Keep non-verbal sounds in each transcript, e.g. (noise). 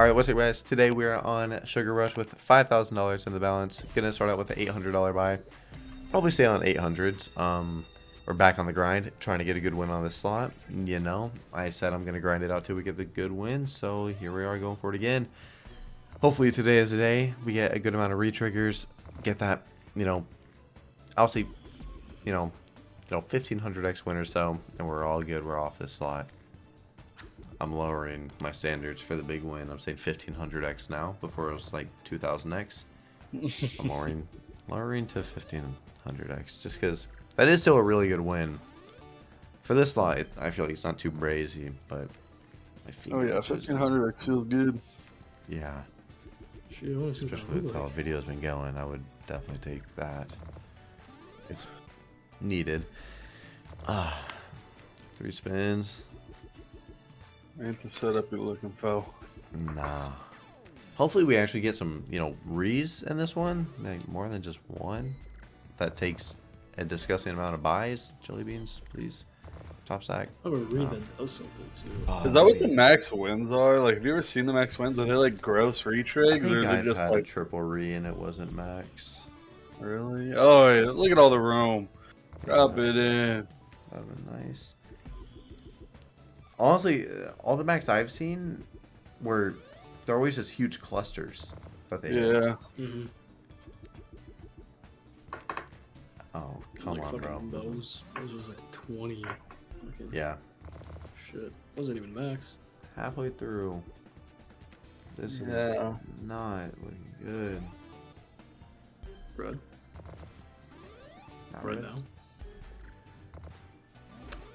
All right, what's up, guys? Today we are on Sugar Rush with $5,000 in the balance. Gonna start out with an $800 buy. Probably stay on 800s. Um, we're back on the grind, trying to get a good win on this slot. You know, I said I'm gonna grind it out till we get the good win, so here we are going for it again. Hopefully today is the day we get a good amount of re-triggers, get that, you know, I'll see, you know, you know, 1500x win or so, and we're all good. We're off this slot. I'm lowering my standards for the big win. I'm saying 1500x now. Before it was like 2000x. I'm (laughs) lowering, lowering to 1500x just because that is still a really good win. For this slot, it, I feel like it's not too brazy, but I feel oh yeah, 1500x feels good. Yeah. Especially with how the video's been going, I would definitely take that. It's needed. Ah, three spins. Ain't the setup you're looking for. Nah. Hopefully we actually get some, you know, rees in this one. Like more than just one. That takes a disgusting amount of buys. Jelly beans, please. Top stack. Oh, a re um, that does something too. Oh, is that what the max wins are? Like, have you ever seen the max wins? Are they like gross retrigs, or is I've it just like triple re and it wasn't max? Really? Oh, yeah, look at all the room. Drop it in. That'd be nice. Honestly, uh, all the max I've seen were they're always just huge clusters that they yeah. Mm -hmm. Oh come like on, bro! Those those was like twenty. Fucking yeah. Shit, wasn't even max. Halfway through. This yeah. is not looking good. Red. Not red, red now.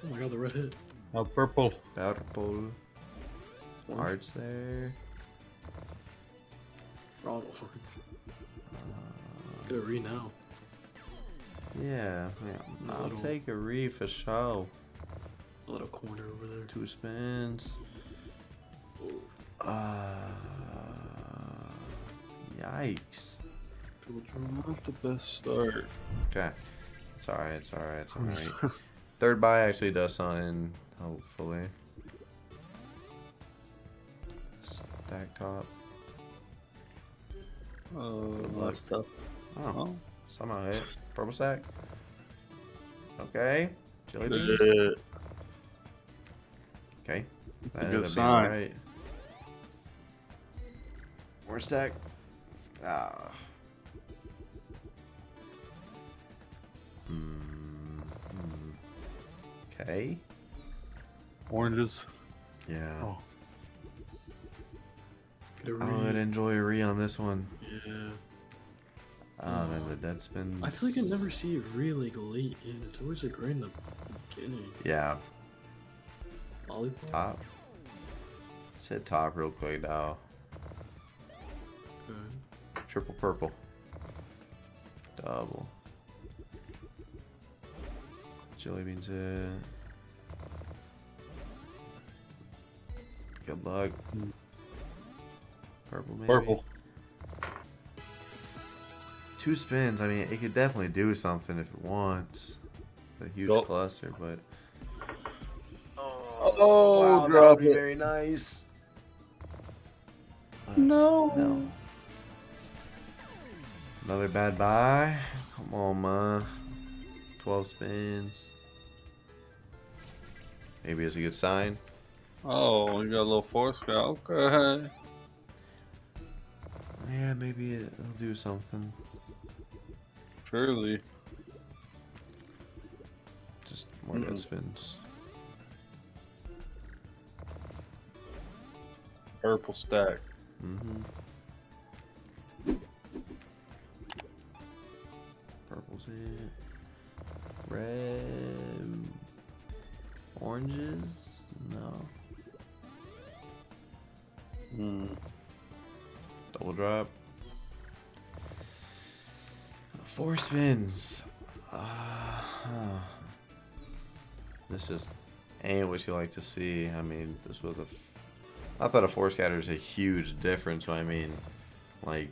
Oh my god, the red hit. Oh, purple. Purple. Hearts there. Oh, Get a re now. Yeah, yeah. I'll little, take a re for show. A little corner over there. Two spins. Uh, yikes. Not the best start. Okay. It's alright, it's alright, it's alright. (laughs) Third buy actually does something, hopefully. Stack top. Oh, that's stuff. Oh, oh, somehow hit. Purple stack. Okay. Jelly beans. Okay. That's that a good sign. Right. More stack. Ah. Okay. Oranges. Yeah. Oh. I would enjoy a re on this one. Yeah. Ah, then the dead spins. I feel like I never see it really late in. It's always like right in the beginning. Yeah. Lollipop? Top. Let's hit top real quick now. Okay. Triple purple. Double. Jelly beans it. Good luck. Purple maybe? Purple. Two spins, I mean, it could definitely do something if it wants. A huge oh. cluster, but... Oh, oh wow, drop it. very nice. no. No. Another bad buy. Come on, man. 12 spins. Maybe it's a good sign. Oh, you got a little force scout. Okay. Yeah, maybe it'll do something. Surely. Just more mm. dead spins. Purple stack. Mm-hmm. Purple's it. Red. Oranges? Hmm. Double drop. Four spins. Uh, huh. This just ain't what you like to see. I mean, this was a. I thought a four scatter is a huge difference. So I mean, like,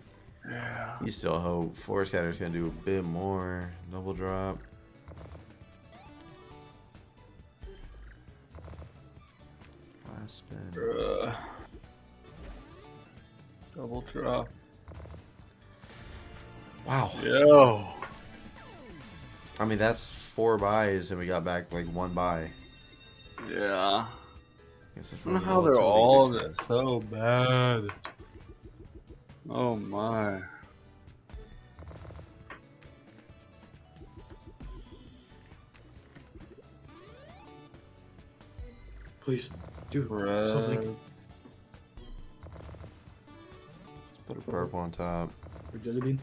yeah. you still hope four scatter is gonna do a bit more. Double drop. spin. Bruh. Double drop. Wow. Yo. I mean, that's four buys, and we got back like one buy. Yeah. Guess I don't know how they're all good. just so bad. Oh my. Please, do Red. something. Put a purple on top. Or jelly bean.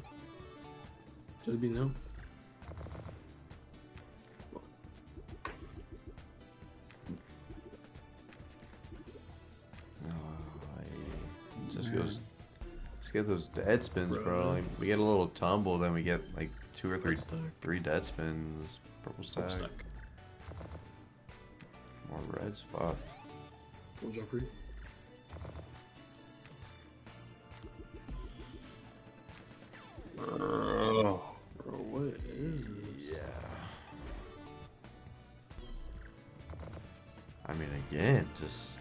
Jelly bean, no. Oh. Just goes. Just get those dead spins, bro. Like, we get a little tumble, then we get like two or three, three dead spins. Purple stack. Purple stack. More red spot. Drop red. I mean, again, just.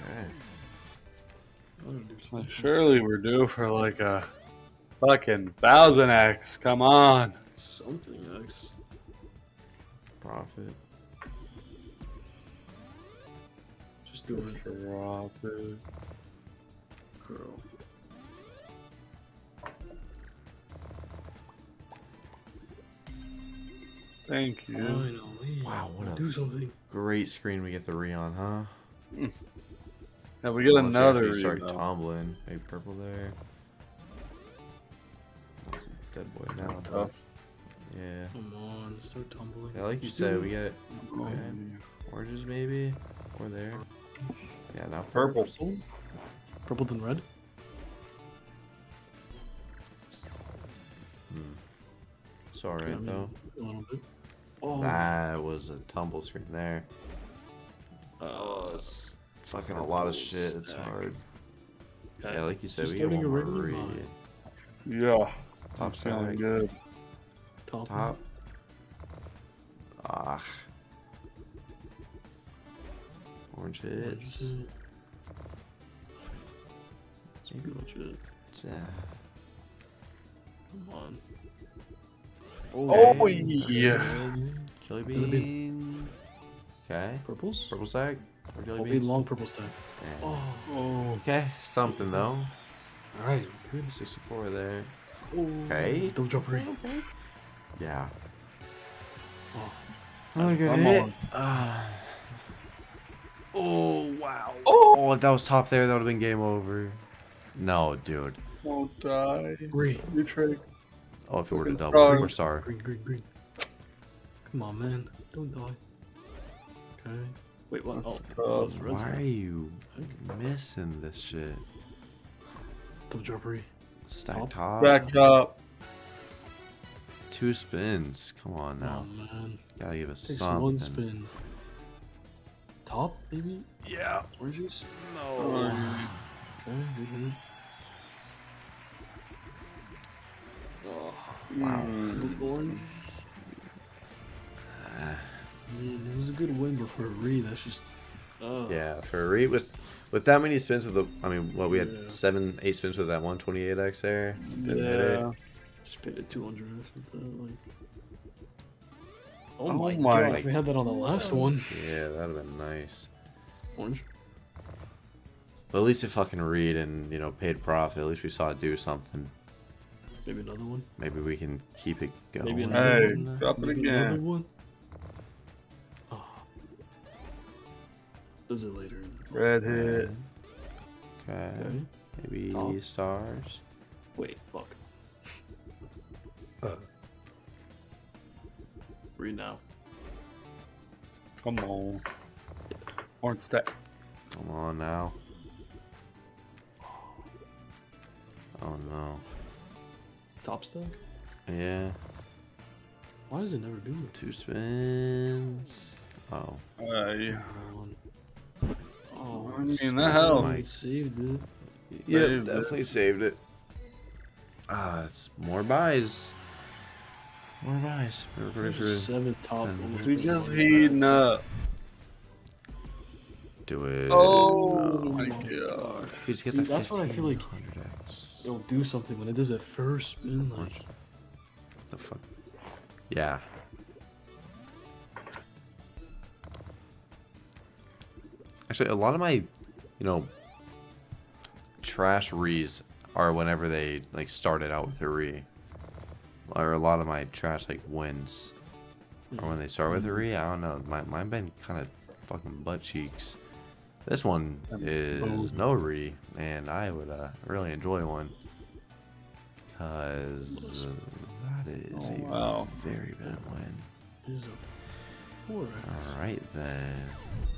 Okay. I don't do Well, something. surely we're due for like a fucking thousand X. Come on. Something X. Profit. Just do it. Just drop it. Girl. Thank you. Finally. Wow, what a- Do something. Great screen we get the re on, huh? (laughs) Have we get Unless another actually start read, tumbling. Maybe purple there. That's a dead boy now. but- Tough. Yeah. Come on, start tumbling. Yeah, like you Just said, do we it. get okay. oranges maybe, or there. Yeah, now Purple. purples. Purple than red? It's alright I though. A little bit. Oh, That was a tumble screen there. uh, It's fucking a lot of purple shit. It's hard. okay. Yeah, like you said, Just we get starting one a more read. Yeah. Top I'm feeling good. Top. Top. Ah. Orange hits. Orange. Maybe Pretty much it. yeah. Come on. Oh, Okay. yeah. Jelly Jelly bean. Okay. Purples? Purple stack. Or jelly I'll be bean. long purple stack. Yeah. Oh. Oh. Okay, something though. Alright, good. 64 there. Oh. Okay. Double drop ring. Yeah. Oh. Another good I'm hit. on. Ah. oh wow. Oh. if that was top there, that would have been game over. No, dude. Won't die. Green. You trick. Oh, if it were to Fucking double, star. or star. Green, green, green. Come on, man. Don't die. Okay. Wait, what? That's oh, that tough. Why are you missing this shit? Double drop ring. Stack Top? top. Back up. Two spins. Come on now. on, man. Gotta give us Takes something. one spin. Top, maybe? Yeah. Orange juice? Oh. Blue orange. Man, it was a good win, but for a re, that's just. Oh. Yeah, for a re with with that many spins with the I mean what we had Yeah. seven, eight spins with that one twenty eight X there. Didn't. Yeah. Just paid a 200 with that, like. Oh, Oh my, my god, if we had that on the last one. Yeah, that'd have been nice. Orange. But at least it fucking read and you know paid profit. At least we saw it do something. Maybe another one. Maybe we can keep it going. Maybe another Hey, one. drop it Maybe another again. one. Oh. Does it later. Red hit. Okay. Okay. Maybe Top. stars. Wait, fuck. Uh. Red now. Come on. Orange stack. Come on now. Oh no. Top stack? Yeah. Why does it never do it? Two spins. Oh. Hey. One. Oh, I mean, spin that helps. Saved it. Yeah, Saved it. definitely saved it. Ah, it's more buys. More buys. We're pretty sure. Seven top. We just heating up. Do it. Oh No. my my god. You just get See, that that's what I feel like- 1500x. It'll do something when it does that first spin. Like, What the fuck? Yeah. Actually, a lot of my, you know, trash rees are whenever they like started out with a re. Or a lot of my trash like wins or mm. when they start with a re. I don't know. My mine been kind of fucking butt cheeks. This one is no re, and I would uh, really enjoy one. Cause uh, that is Oh, a wow. very bad win. here's a four X. All right then.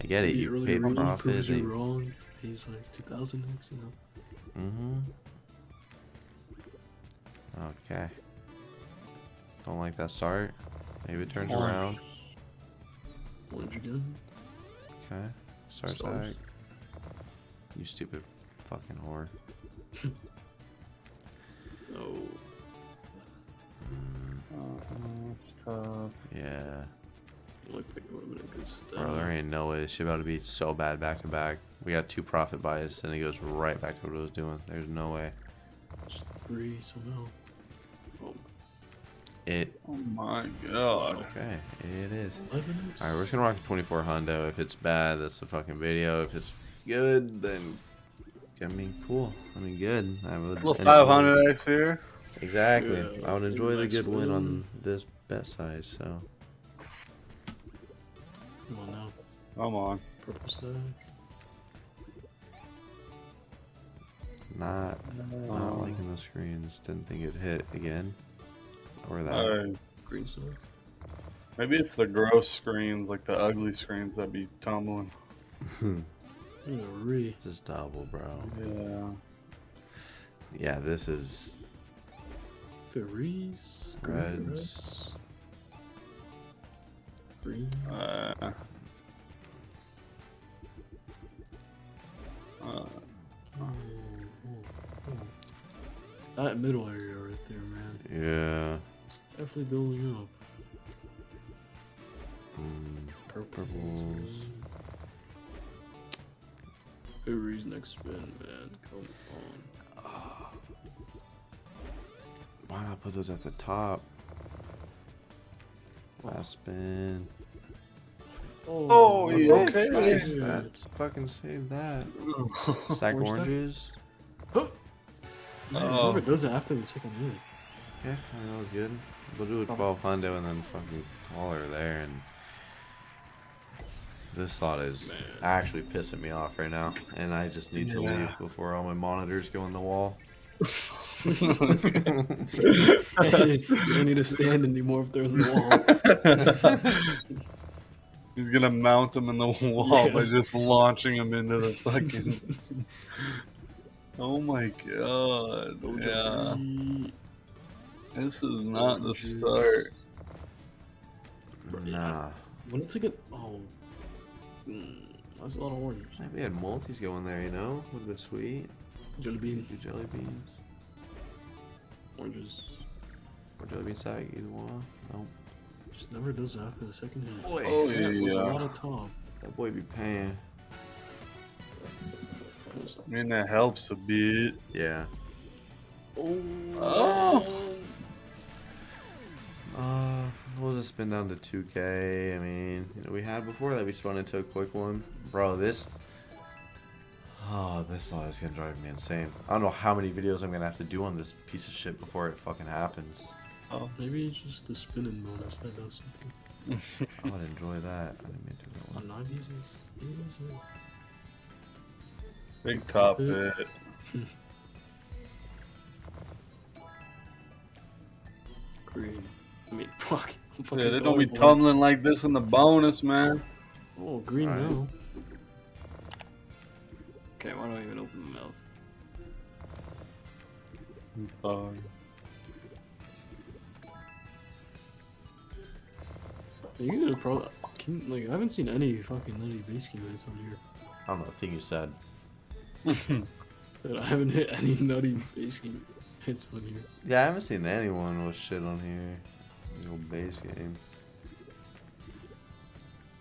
I get it. You really paid wrong, profit. you wrong. He's like two thousand X, you know. mm-hmm. Okay. Don't like that start. Maybe it turns Orange. around. Orange again. Okay. Start Stars. back. You stupid fucking whore. (laughs) No. Mm, Uh, it's tough. yeah. Looked like it would have been a good step. Bro, there ain't no way. This shit about to be so bad back to back. We got two profit buys, and it goes right back to what it was doing. There's no way. Just three somehow. Oh, It. Oh my god. Okay. it is. All right, we're just gonna rock a 24 Hundo. If it's bad, that's the fucking video. If it's good, then I mean, cool. I mean, good. I would. Little enjoy- 500 X here. Exactly. Yeah, I would enjoy the good win on this bet size. So Come on now. Come on. Purple stack. not not Um, liking the screens. Didn't think it'd hit again. Or that. uh, Green stack. maybe it's the gross screens, like the ugly screens that be tumbling. Yeah. Just double, bro. Yeah. Yeah, this is Ferries. Reds. Green. Uh, uh, Oh, oh, oh. That middle area right there, man. Yeah. Definitely building up. Mm, Purples. Purples. Ferries next spin, man. Come on. why not put those at the top? Last spin. Oh, yeah, okay. Nice. Yeah. That fucking saved that. (laughs) Stack Orange stack? oranges. Man, Oh. whoever does it after the second hit. Yeah, I know it's good. We'll do a Oh. 12 hundo and then fucking call her there and this thought is Man. actually pissing me off right now and I just need to leave before all my monitors go in the wall. (laughs) you don't need to stand anymore if they're in the wall. (laughs) He's gonna mount them in the wall Yeah. by just launching them into the fucking. (laughs) oh my god! Yeah, Doja this is not the start. Nah. When it's like a oh, mm, that's a lot of oranges. Maybe we had multis going there, you know? Would have been sweet. Jelly bean, Do jelly beans. oranges. Or jelly bean sack, either one. Nope. Just never does it after the second hit. Boy, Oh Yeah, it was a lot of top. that boy be paying. I mean that helps a bit. Yeah. Oh. Oh. Uh, we'll just spin down to 2k. I mean, you know, we had before that we spun into a quick one. Bro, this. Oh, this all is gonna drive me insane. I don't know how many videos I'm gonna have to do on this piece of shit before it fucking happens. Oh, Maybe it's just the spinning bonus that does something. (laughs) I would enjoy that. I didn't mean to go On on. nine pieces. pieces, big top Okay. hit. Green. I mean, (laughs) fuck. Fucking Yeah, they don't be boy. tumbling like this in the bonus, man. Oh, green Alright. now. Okay, why do I even open my mouth? I'm sorry. You guys are probably. Can, like, I haven't seen any fucking nutty base game hits on here. I don't know. I think you said. (laughs) But I haven't hit any nutty base game hits on here. Yeah, I haven't seen anyone with shit on here. Old base game.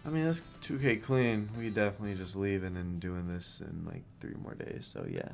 I mean, that's 2K clean. We definitely just leaving and doing this in like three more days. So yeah.